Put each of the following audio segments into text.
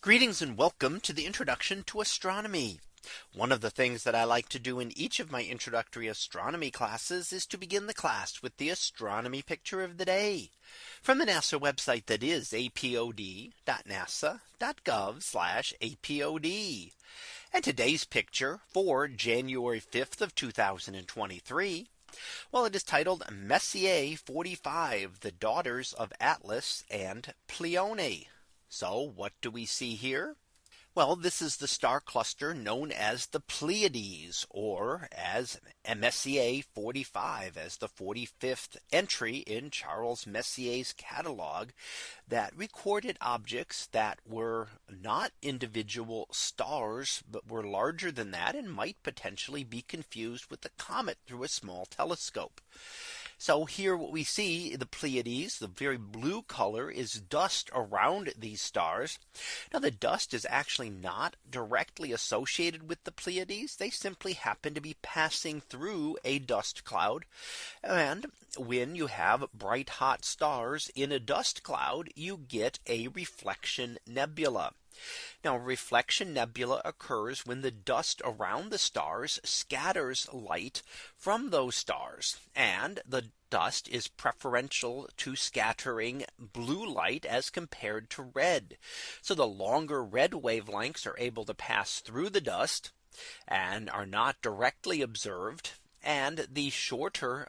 Greetings and welcome to the introduction to astronomy. One of the things that I like to do in each of my introductory astronomy classes is to begin the class with the astronomy picture of the day from the NASA website that is apod.nasa.gov apod. And today's picture for January 5th of 2023. Well, it is titled Messier 45, the daughters of Atlas and Pleione. So what do we see here? Well, this is the star cluster known as the Pleiades or as Messier 45 as the 45th entry in Charles Messier's catalog that recorded objects that were not individual stars, but were larger than that and might potentially be confused with the comet through a small telescope. So here what we see the Pleiades, the very blue color is dust around these stars. Now the dust is actually not directly associated with the Pleiades. They simply happen to be passing through a dust cloud. And when you have bright hot stars in a dust cloud, you get a reflection nebula. Now reflection nebula occurs when the dust around the stars scatters light from those stars and the dust is preferential to scattering blue light as compared to red. So the longer red wavelengths are able to pass through the dust and are not directly observed and the shorter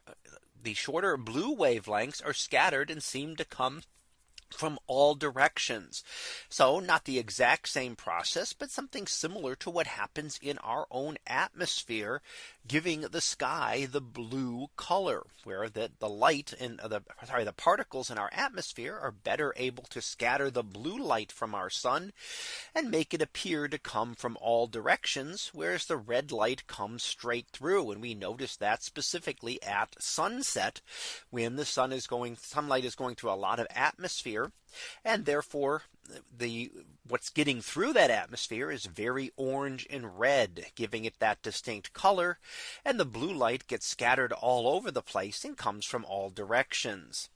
the shorter blue wavelengths are scattered and seem to come from all directions. So not the exact same process, but something similar to what happens in our own atmosphere, giving the sky the blue color where the, the light in uh, the sorry, the particles in our atmosphere are better able to scatter the blue light from our sun and make it appear to come from all directions, whereas the red light comes straight through. And we notice that specifically at sunset, when the sun is going sunlight is going through a lot of atmosphere and therefore the what's getting through that atmosphere is very orange and red giving it that distinct color and the blue light gets scattered all over the place and comes from all directions.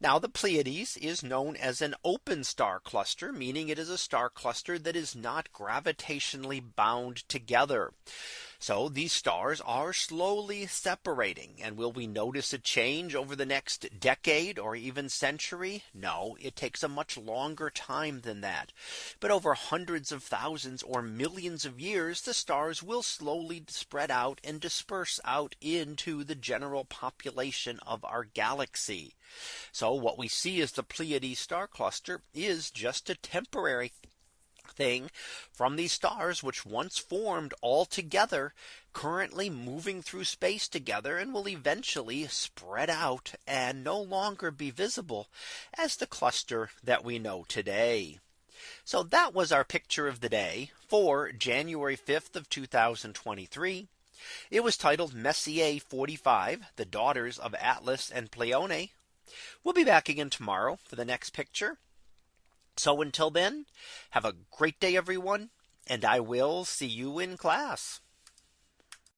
Now the Pleiades is known as an open star cluster, meaning it is a star cluster that is not gravitationally bound together. So these stars are slowly separating. And will we notice a change over the next decade or even century? No, it takes a much longer time than that. But over hundreds of thousands or millions of years, the stars will slowly spread out and disperse out into the general population of our galaxy. So what we see as the Pleiades star cluster is just a temporary thing from these stars which once formed all together currently moving through space together and will eventually spread out and no longer be visible as the cluster that we know today. So that was our picture of the day for January 5th of 2023. It was titled Messier 45, the daughters of Atlas and Pleione. We'll be back again tomorrow for the next picture. So until then, have a great day, everyone, and I will see you in class.